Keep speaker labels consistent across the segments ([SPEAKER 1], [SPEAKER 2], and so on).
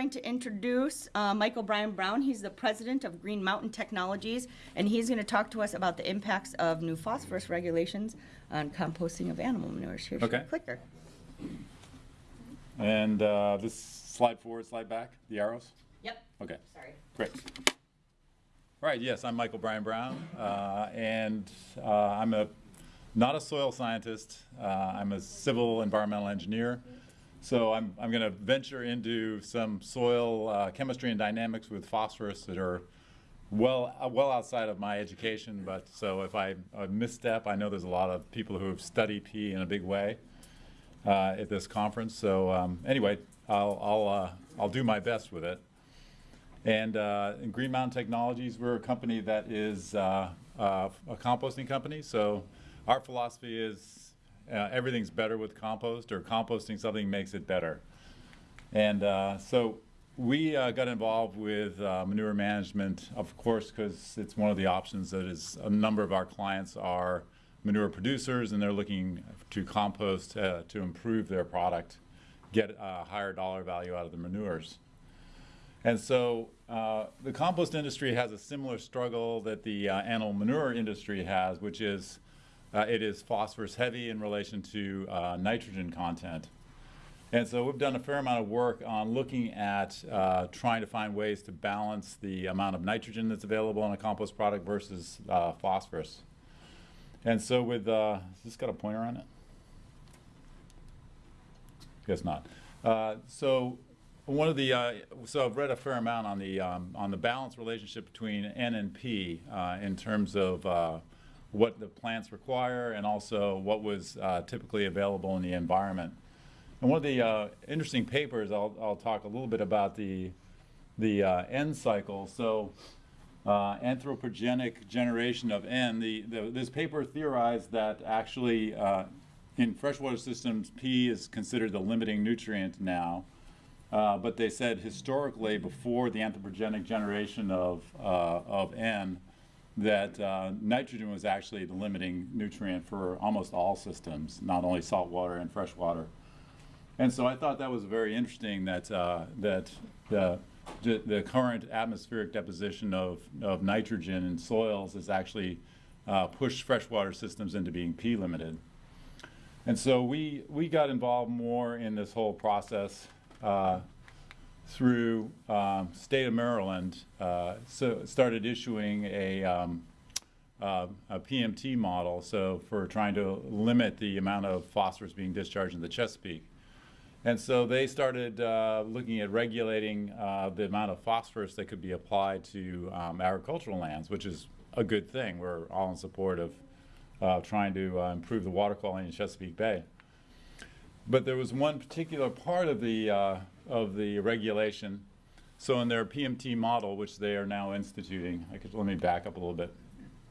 [SPEAKER 1] going to introduce uh, Michael Brian Brown. He's the president of Green Mountain Technologies, and he's going to talk to us about the impacts of new phosphorus regulations on composting of animal manures. Here's your
[SPEAKER 2] Okay.
[SPEAKER 1] clicker.
[SPEAKER 2] And uh, this slide forward, slide back, the arrows?
[SPEAKER 1] Yep.
[SPEAKER 2] Okay,
[SPEAKER 1] Sorry.
[SPEAKER 2] great. All right, yes, I'm Michael Brian Brown, uh, and uh, I'm a, not a soil scientist. Uh, I'm a civil environmental engineer. So I'm, I'm going to venture into some soil uh, chemistry and dynamics with phosphorus that are well, uh, well outside of my education. But so if I uh, misstep, I know there's a lot of people who have studied P in a big way uh, at this conference. So um, anyway, I'll, I'll, uh, I'll do my best with it. And uh, in Green Mountain Technologies, we're a company that is uh, uh, a composting company. So our philosophy is uh, everything's better with compost, or composting something makes it better. And uh, so we uh, got involved with uh, manure management, of course, because it's one of the options that is a number of our clients are manure producers and they're looking to compost uh, to improve their product, get a higher dollar value out of the manures. And so uh, the compost industry has a similar struggle that the uh, animal manure industry has, which is uh, it is phosphorus heavy in relation to uh, nitrogen content. And so we've done a fair amount of work on looking at uh, trying to find ways to balance the amount of nitrogen that's available in a compost product versus uh, phosphorus. And so with, uh, has this got a pointer on it? Guess not. Uh, so one of the, uh, so I've read a fair amount on the, um, on the balance relationship between N and P uh, in terms of uh, what the plants require and also what was uh, typically available in the environment. And one of the uh, interesting papers, I'll, I'll talk a little bit about the, the uh, N cycle. So uh, anthropogenic generation of N, the, the, this paper theorized that actually uh, in freshwater systems, P is considered the limiting nutrient now. Uh, but they said historically, before the anthropogenic generation of, of N, that uh, nitrogen was actually the limiting nutrient for almost all systems, not only saltwater and freshwater. And so I thought that was very interesting that, uh, that the, the, current atmospheric deposition of, of nitrogen in soils has actually uh, pushed freshwater systems into being P limited. And so we, we got involved more in this whole process uh, through um, state of Maryland, uh, so started issuing a, um, uh, a PMT model, so for trying to limit the amount of phosphorus being discharged in the Chesapeake. And so they started uh, looking at regulating uh, the amount of phosphorus that could be applied to um, agricultural lands, which is a good thing. We're all in support of uh, trying to uh, improve the water quality in Chesapeake Bay. But there was one particular part of the, of the regulation. So in their PMT model, which they are now instituting, I could, let me back up a little bit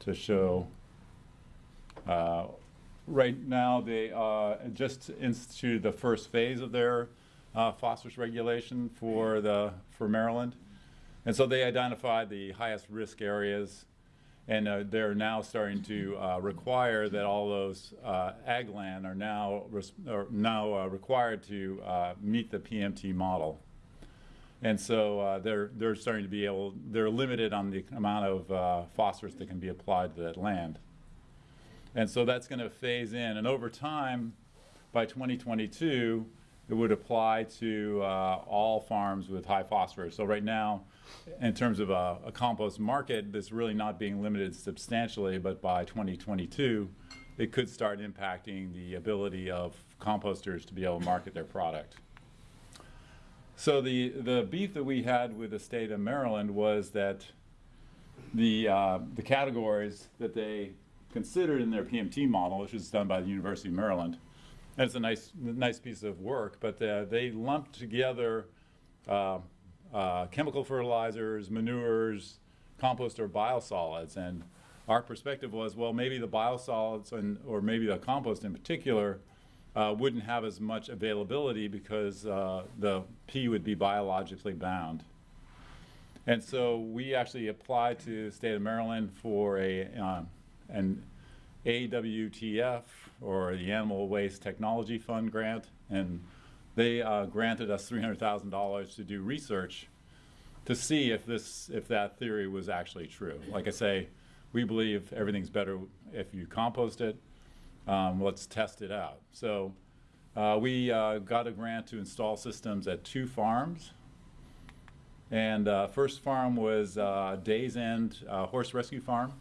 [SPEAKER 2] to show. Uh, right now, they uh, just instituted the first phase of their uh, phosphorus regulation for, the, for Maryland. And so they identified the highest risk areas and uh, they're now starting to uh, require that all those uh, ag land are now are now uh, required to uh, meet the PMT model. And so they're they're starting to be able they're limited on the amount of phosphorus that can be applied to that land. And so that's going to phase in, and over time, by 2022, it would apply to all farms with high phosphorus. So right now in terms of a, a, compost market that's really not being limited substantially, but by 2022, it could start impacting the ability of composters to be able to market their product. So the, the beef that we had with the state of Maryland was that the, uh, the categories that they considered in their PMT model, which was done by the University of Maryland, and it's a nice, nice piece of work, but uh, they lumped together uh, uh, chemical fertilizers, manures, compost, or biosolids. And our perspective was, well, maybe the biosolids and, or maybe the compost in particular uh, wouldn't have as much availability because uh, the P would be biologically bound. And so we actually applied to the state of Maryland for a, uh, an AWTF or the Animal Waste Technology Fund grant. And they uh, granted us $300,000 to do research to see if this, if that theory was actually true. Like I say, we believe everything's better if you compost it. Um, let's test it out. So uh, we uh, got a grant to install systems at two farms. And uh, first farm was uh, Days End uh, Horse Rescue Farm,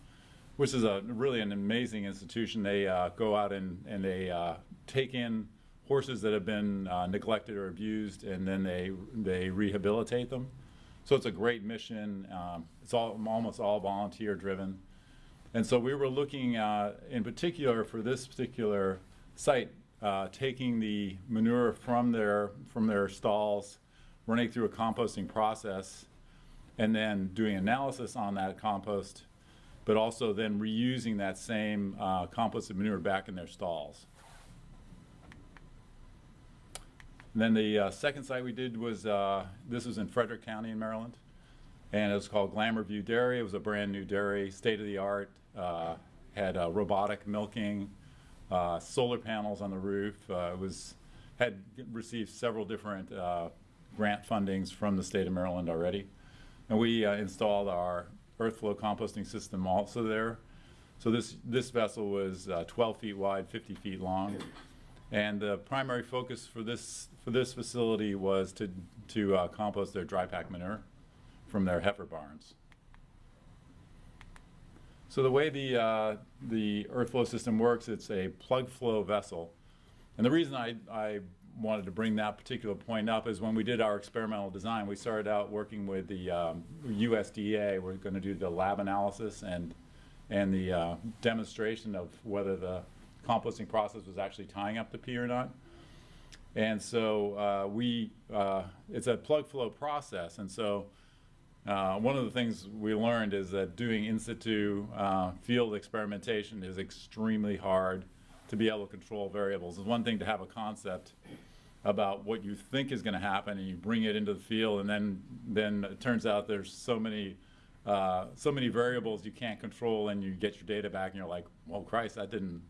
[SPEAKER 2] which is a really an amazing institution. They uh, go out and, and they uh, take in horses that have been uh, neglected or abused, and then they they rehabilitate them. So it's a great mission. Um, it's all almost all volunteer driven, and so we were looking uh, in particular for this particular site, uh, taking the manure from their from their stalls, running through a composting process, and then doing analysis on that compost, but also then reusing that same uh, composted manure back in their stalls. And then the uh, second site we did was, uh, this was in Frederick County in Maryland. And it was called Glamour View Dairy. It was a brand new dairy, state of the art, uh, had uh, robotic milking, uh, solar panels on the roof. It was, had received several different grant fundings from the state of Maryland already. And we installed our earth flow composting system also there. So this, this vessel was uh, 12 feet wide, 50 feet long. And the primary focus for this, for this facility was to, to uh, compost their dry pack manure from their heifer barns. So the way the, uh, the earth flow system works, it's a plug flow vessel. And the reason I, I wanted to bring that particular point up is when we did our experimental design, we started out working with the um, USDA. We're going to do the lab analysis and, and the uh, demonstration of whether the composting process was actually tying up the P or not. And so uh, we, uh, it's a plug flow process. And so uh, one of the things we learned is that doing in situ uh, field experimentation is extremely hard to be able to control variables. It's one thing to have a concept about what you think is going to happen and you bring it into the field and then then it turns out there's so many uh, so many variables you can't control and you get your data back and you're like well Christ that didn't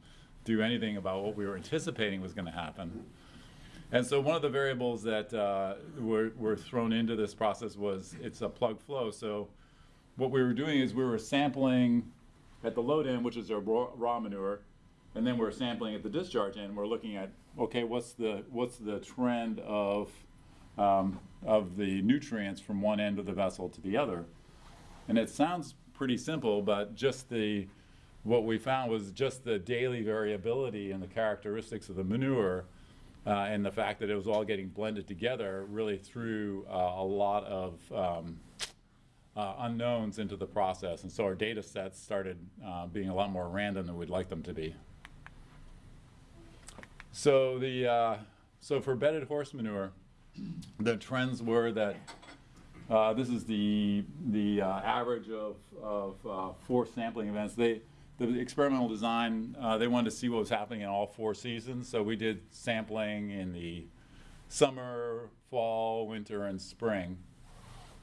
[SPEAKER 2] do anything about what we were anticipating was going to happen and so one of the variables that uh, were, were thrown into this process was it's a plug flow so what we were doing is we were sampling at the load end which is our raw, raw manure and then we're sampling at the discharge end. We're looking at okay, what's the what's the trend of um, of the nutrients from one end of the vessel to the other, and it sounds pretty simple, but just the what we found was just the daily variability in the characteristics of the manure. Uh, and the fact that it was all getting blended together really threw uh, a lot of um, uh, unknowns into the process. And so our data sets started uh, being a lot more random than we'd like them to be. So the uh, so for bedded horse manure, the trends were that uh, this is the the uh, average of of uh, four sampling events. They the experimental design uh, they wanted to see what was happening in all four seasons. So we did sampling in the summer, fall, winter, and spring.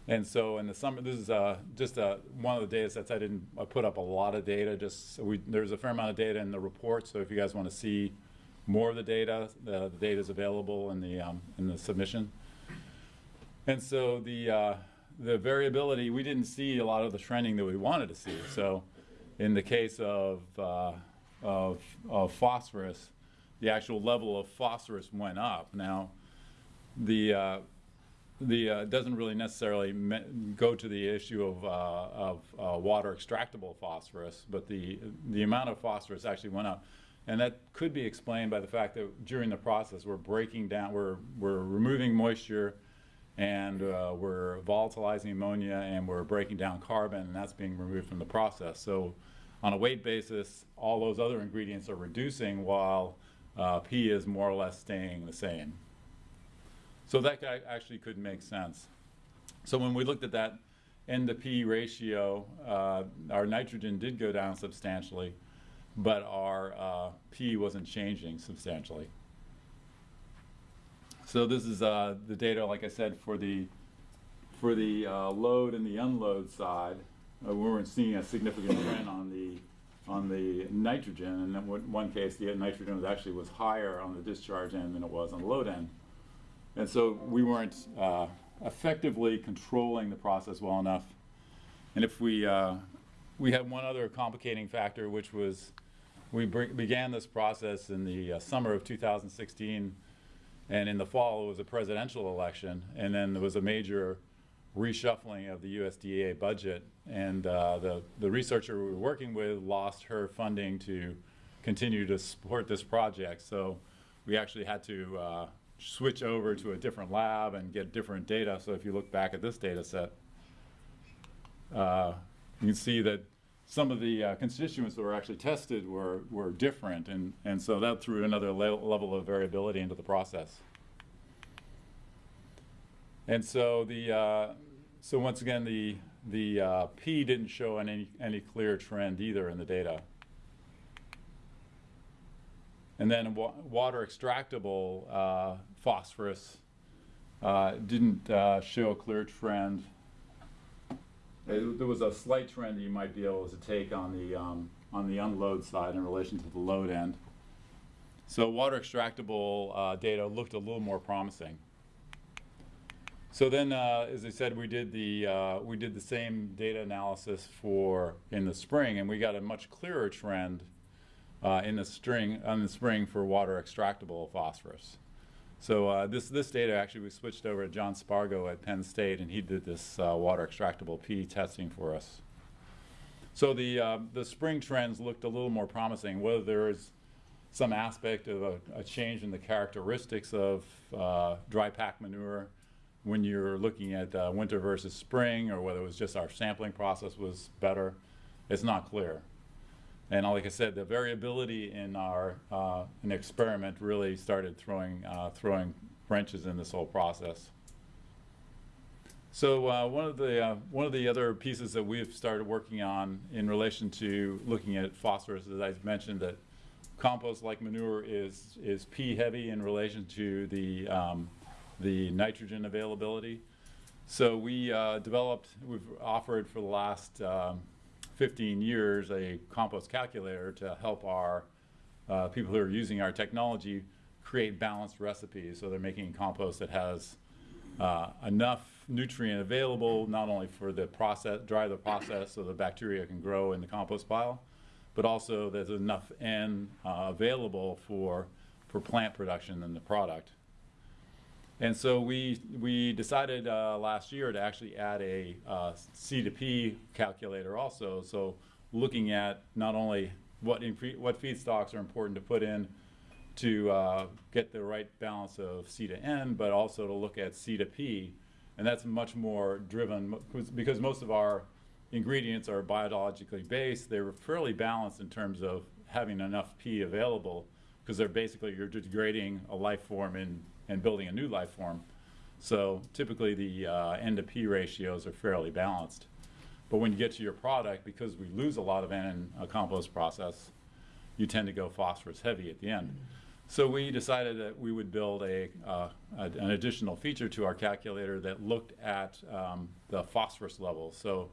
[SPEAKER 2] And so in the summer, this is uh, just uh, one of the data sets. I didn't I put up a lot of data. Just so we there's a fair amount of data in the report. So if you guys want to see more of the data. The, the data is available in the um, in the submission. And so the uh, the variability we didn't see a lot of the trending that we wanted to see. So in the case of uh, of, of phosphorus, the actual level of phosphorus went up. Now the uh, the uh, doesn't really necessarily go to the issue of, uh, of uh, water extractable phosphorus, but the the amount of phosphorus actually went up. And that could be explained by the fact that during the process we're breaking down, we're, we're removing moisture and uh, we're volatilizing ammonia and we're breaking down carbon and that's being removed from the process. So on a weight basis, all those other ingredients are reducing while uh, P is more or less staying the same. So that actually could make sense. So when we looked at that N to P ratio, uh, our nitrogen did go down substantially but our uh, P wasn't changing substantially. So this is uh, the data, like I said, for the for the uh, load and the unload side. Uh, we weren't seeing a significant trend on the on the nitrogen, and in one case, the nitrogen was actually was higher on the discharge end than it was on the load end. And so we weren't uh, effectively controlling the process well enough. And if we, uh, we had one other complicating factor, which was we began this process in the uh, summer of 2016, and in the fall it was a presidential election, and then there was a major reshuffling of the USDA budget, and uh, the the researcher we were working with lost her funding to continue to support this project. So we actually had to uh, switch over to a different lab and get different data. So if you look back at this data set, uh, you can see that some of the uh, constituents that were actually tested were, were different, and, and so that threw another le- level of variability into the process. And so the uh, so once again the the uh, P didn't show any any clear trend either in the data. And then wa- water extractable uh, phosphorus uh, didn't uh, show a clear trend. There was a slight trend that you might be able to take on the um, on the unload side in relation to the load end. So water extractable uh, data looked a little more promising. So then, uh, as I said, we did the uh, we did the same data analysis for in the spring, and we got a much clearer trend uh, in the string on the spring for water extractable phosphorus. So uh, this this data actually we switched over to John Spargo at Penn State, and he did this uh, water extractable P testing for us. So the uh, the spring trends looked a little more promising. Whether there is some aspect of a, a change in the characteristics of uh, dry pack manure when you're looking at uh, winter versus spring, or whether it was just our sampling process was better, it's not clear. And like I said, the variability in our uh, an experiment really started throwing uh, throwing wrenches in this whole process. So uh, one of the uh, one of the other pieces that we've started working on in relation to looking at phosphorus, as I mentioned, that compost like manure is is P heavy in relation to the um, the nitrogen availability. So we uh, developed, we've offered for the last um, 15 years a compost calculator to help our uh, people who are using our technology create balanced recipes. So they're making compost that has uh, enough nutrient available not only for the process, dry the process so the bacteria can grow in the compost pile, but also there's enough N uh, available for, for plant production in the product. And so we, we decided uh, last year to actually add a uh, C to P calculator also. So looking at not only what, what feedstocks are important to put in to uh, get the right balance of C to N, but also to look at C to P. And that's much more driven 'cause- most of our ingredients are biologically based. They're fairly balanced in terms of having enough P available because they're basically you're degrading a life form and, and building a new life form. So typically the uh, N to P ratios are fairly balanced. But when you get to your product, because we lose a lot of N in a compost process, you tend to go phosphorus heavy at the end. So we decided that we would build a, uh, an additional feature to our calculator that looked at um, the phosphorus level. So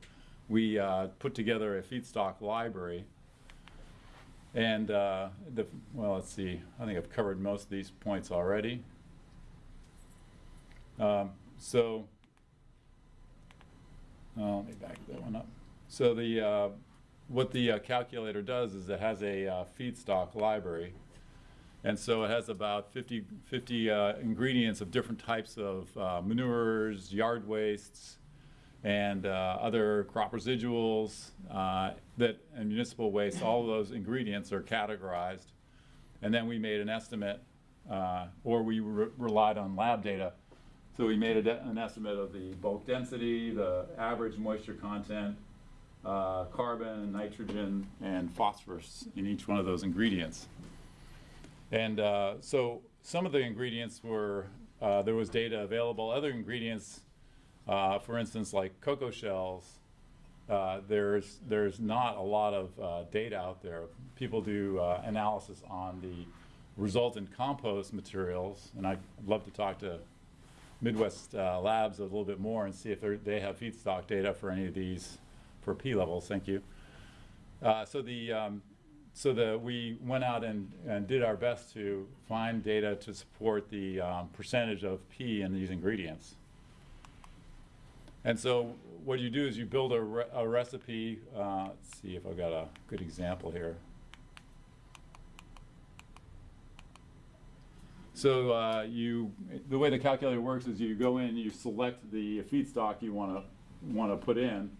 [SPEAKER 2] we uh, put together a feedstock library. And uh, the, well, let's see, I think I've covered most of these points already. Um, so, oh, let me back that one up. So the, uh, what the uh, calculator does is it has a uh, feedstock library. And so it has about 50, 50 uh, ingredients of different types of uh, manures, yard wastes, and uh, other crop residuals uh, that and municipal waste. All of those ingredients are categorized, and then we made an estimate, uh, or we re- relied on lab data. So we made an estimate of the bulk density, the average moisture content, uh, carbon, nitrogen, and phosphorus in each one of those ingredients. And uh, so some of the ingredients were, uh, there was data available. Other ingredients, uh, for instance, like cocoa shells, uh, there's, there's not a lot of uh, data out there. People do analysis on the resultant compost materials, and I'd love to talk to Midwest uh, Labs a little bit more and see if they're- have feedstock data for any of these for P levels. Thank you. Uh, so the um, so that we went out and, and did our best to find data to support the um, percentage of P in these ingredients. And so what you do is you build a, re- a recipe. Uh, let's see if I've got a good example here. So uh, you, the way the calculator works is you go in, you select the feedstock you want to want to put in.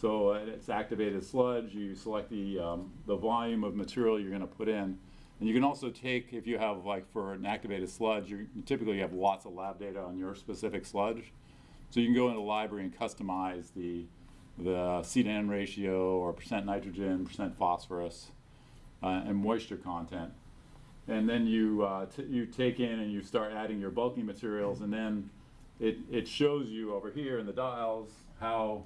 [SPEAKER 2] So it's activated sludge. You select the um, the volume of material you're going to put in, and you can also take if you have like for an activated sludge, you typically have lots of lab data on your specific sludge. So you can go into the library and customize the the C to N ratio or percent nitrogen, percent phosphorus, uh, and moisture content and then you uh, you take in and you start adding your bulking materials, and then it it shows you over here in the dials how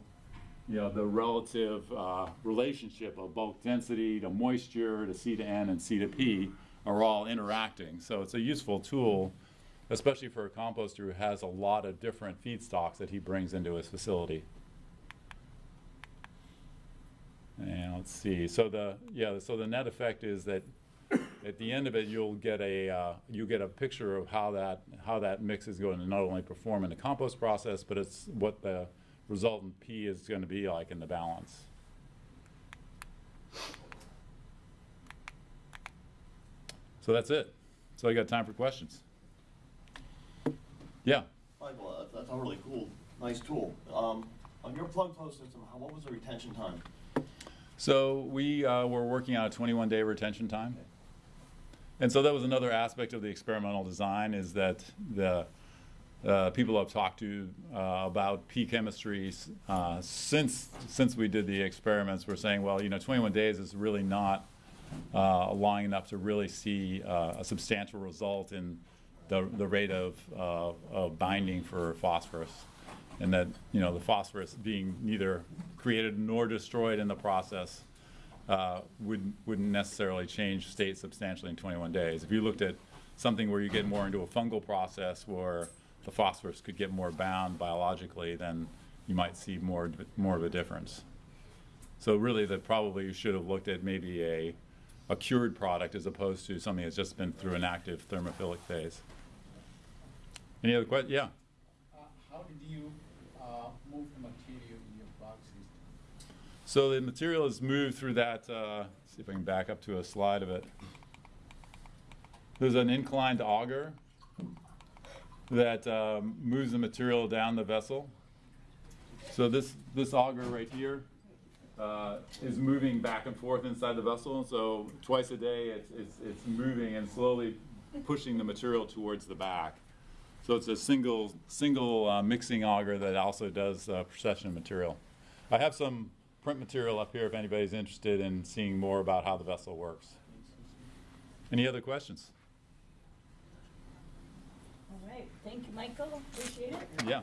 [SPEAKER 2] you know the relative uh, relationship of bulk density to moisture to C to N and C to P are all interacting. So it's a useful tool, especially for a composter who has a lot of different feedstocks that he brings into his facility. And let's see. So the yeah. So the net effect is that at the end of it, you'll get a uh, you get a picture of how that how that mix is going to not only perform in the compost process, but it's what the resultant P is going to be like in the balance. So that's it. So I got time for questions. Yeah.
[SPEAKER 3] Michael, uh, that's a really cool, nice tool. Um, on your plug flow system, how, what was the retention time?
[SPEAKER 2] So we uh, were working on a 21-day retention time. And so that was another aspect of the experimental design is that the uh, people I've talked to uh, about P chemistries uh, since since we did the experiments were saying, well, you know, 21 days is really not uh, long enough to really see uh, a substantial result in the, the rate of, uh, of binding for phosphorus. And that, you know, the phosphorus being neither created nor destroyed in the process uh, would, wouldn't necessarily change state substantially in 21 days. If you looked at something where you get more into a fungal process where the phosphorus could get more bound biologically, then you might see more, more of a difference. So really, that probably you should have looked at maybe a, a cured product as opposed to something that's just been through an active thermophilic phase. Any other questions? Yeah.
[SPEAKER 4] Uh, How did you uh, move the material in your plug system?
[SPEAKER 2] So the material is moved through that, uh, see if I can back up to a slide of it. There's an inclined auger that um, moves the material down the vessel. So this, this auger right here uh, is moving back and forth inside the vessel. So twice a day, it's, it's, it's moving and slowly pushing the material towards the back. So it's a single, single uh, mixing auger that also does uh, procession of material. I have some print material up here if anybody's interested in seeing more about how the vessel works. Any other questions?
[SPEAKER 1] All right, thank you, Michael, appreciate it.
[SPEAKER 2] Yeah.